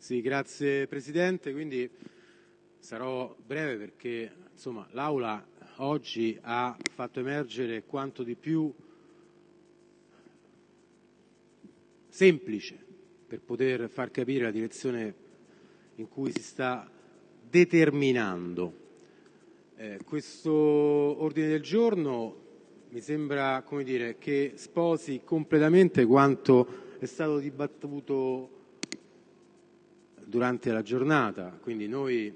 Sì, grazie Presidente. Quindi sarò breve perché l'Aula oggi ha fatto emergere quanto di più semplice per poter far capire la direzione in cui si sta determinando. Eh, questo ordine del giorno mi sembra dire, che sposi completamente quanto è stato dibattuto durante la giornata. Quindi noi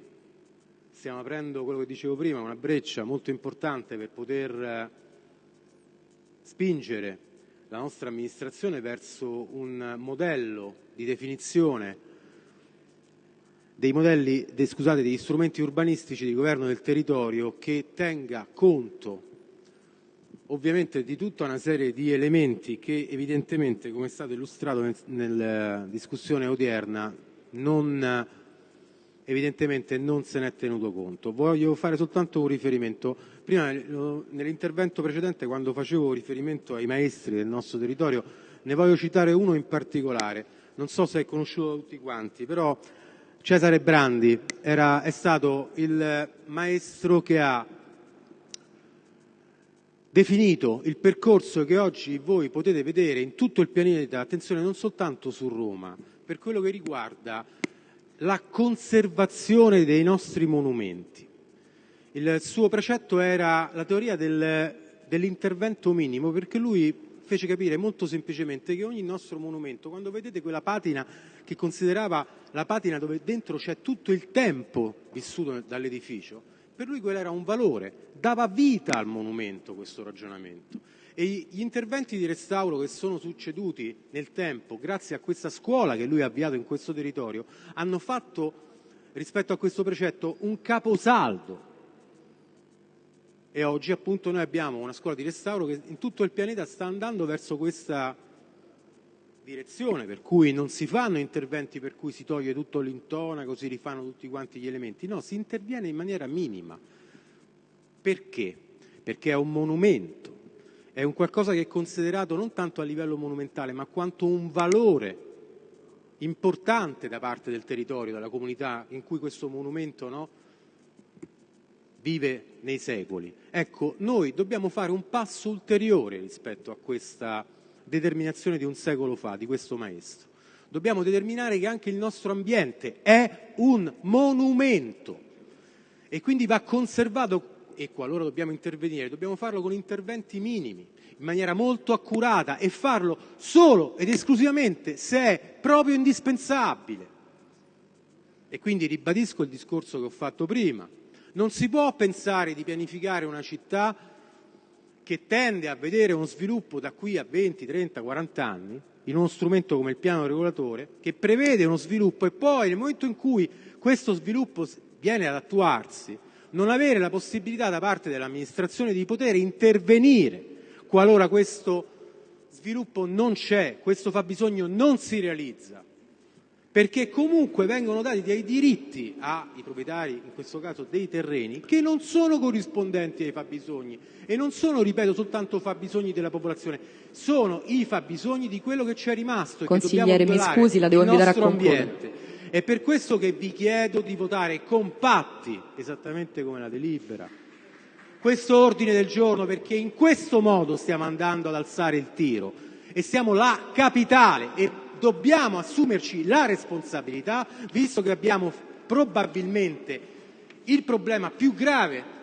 stiamo aprendo quello che dicevo prima, una breccia molto importante per poter eh, spingere la nostra amministrazione verso un modello di definizione dei modelli, de, scusate, degli strumenti urbanistici di governo del territorio che tenga conto ovviamente di tutta una serie di elementi che evidentemente, come è stato illustrato nella discussione odierna, non, evidentemente non se ne è tenuto conto. Voglio fare soltanto un riferimento. Prima nell'intervento precedente, quando facevo riferimento ai maestri del nostro territorio, ne voglio citare uno in particolare. Non so se è conosciuto da tutti quanti, però Cesare Brandi era, è stato il maestro che ha definito il percorso che oggi voi potete vedere in tutto il pianeta, attenzione non soltanto su Roma, per quello che riguarda la conservazione dei nostri monumenti. Il suo precetto era la teoria del, dell'intervento minimo, perché lui fece capire molto semplicemente che ogni nostro monumento, quando vedete quella patina che considerava la patina dove dentro c'è tutto il tempo vissuto dall'edificio, per lui quello era un valore, dava vita al monumento questo ragionamento. E gli interventi di restauro che sono succeduti nel tempo, grazie a questa scuola che lui ha avviato in questo territorio, hanno fatto rispetto a questo precetto un caposaldo. E oggi appunto noi abbiamo una scuola di restauro che in tutto il pianeta sta andando verso questa direzione, per cui non si fanno interventi per cui si toglie tutto l'intonaco, si rifanno tutti quanti gli elementi, no, si interviene in maniera minima. Perché? Perché è un monumento, è un qualcosa che è considerato non tanto a livello monumentale, ma quanto un valore importante da parte del territorio, della comunità in cui questo monumento no, vive nei secoli. Ecco, noi dobbiamo fare un passo ulteriore rispetto a questa determinazione di un secolo fa, di questo maestro. Dobbiamo determinare che anche il nostro ambiente è un monumento e quindi va conservato e qualora dobbiamo intervenire, dobbiamo farlo con interventi minimi, in maniera molto accurata e farlo solo ed esclusivamente se è proprio indispensabile. E quindi ribadisco il discorso che ho fatto prima. Non si può pensare di pianificare una città che tende a vedere uno sviluppo da qui a 20, 30, 40 anni in uno strumento come il piano regolatore che prevede uno sviluppo e poi nel momento in cui questo sviluppo viene ad attuarsi non avere la possibilità da parte dell'amministrazione di poter intervenire qualora questo sviluppo non c'è, questo fabbisogno non si realizza perché comunque vengono dati dei diritti ai proprietari, in questo caso dei terreni, che non sono corrispondenti ai fabbisogni e non sono, ripeto, soltanto fabbisogni della popolazione, sono i fabbisogni di quello che ci è rimasto Consigliere, mi scusi, la devo invitare a concludere. Ambiente. È per questo che vi chiedo di votare compatti, esattamente come la delibera, questo ordine del giorno, perché in questo modo stiamo andando ad alzare il tiro e siamo la capitale e dobbiamo assumerci la responsabilità, visto che abbiamo probabilmente il problema più grave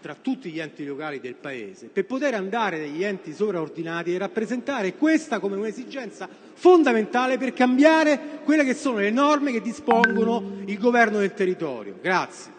tra tutti gli enti locali del Paese, per poter andare dagli enti sovraordinati e rappresentare questa come un'esigenza fondamentale per cambiare quelle che sono le norme che dispongono il governo del territorio. Grazie.